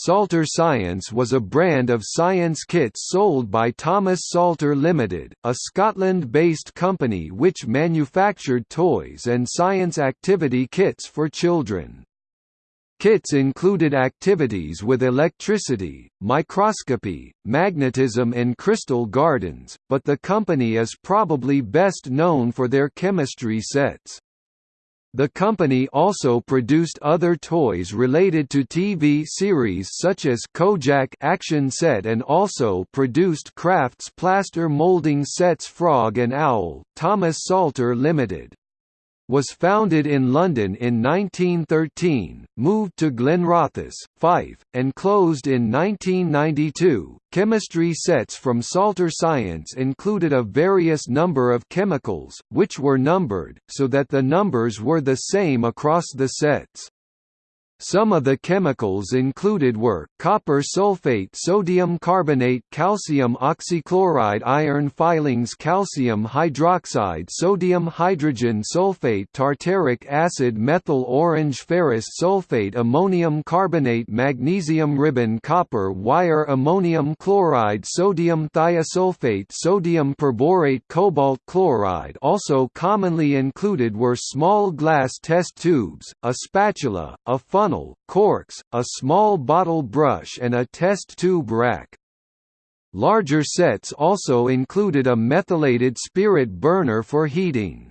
Salter Science was a brand of science kits sold by Thomas Salter Limited, a Scotland-based company which manufactured toys and science activity kits for children. Kits included activities with electricity, microscopy, magnetism and crystal gardens, but the company is probably best known for their chemistry sets. The company also produced other toys related to TV series such as Kojak Action Set and also produced Crafts plaster molding sets Frog and Owl, Thomas Salter Limited was founded in London in 1913, moved to Glenrothes, Fife, and closed in 1992. Chemistry sets from Salter Science included a various number of chemicals, which were numbered, so that the numbers were the same across the sets. Some of the chemicals included were, copper sulfate sodium carbonate calcium oxychloride iron filings calcium hydroxide sodium hydrogen sulfate tartaric acid methyl orange ferrous sulfate ammonium carbonate magnesium ribbon copper wire ammonium chloride sodium thiosulfate sodium perborate cobalt chloride. Also commonly included were small glass test tubes, a spatula, a funnel funnel, corks, a small bottle brush and a test tube rack. Larger sets also included a methylated spirit burner for heating.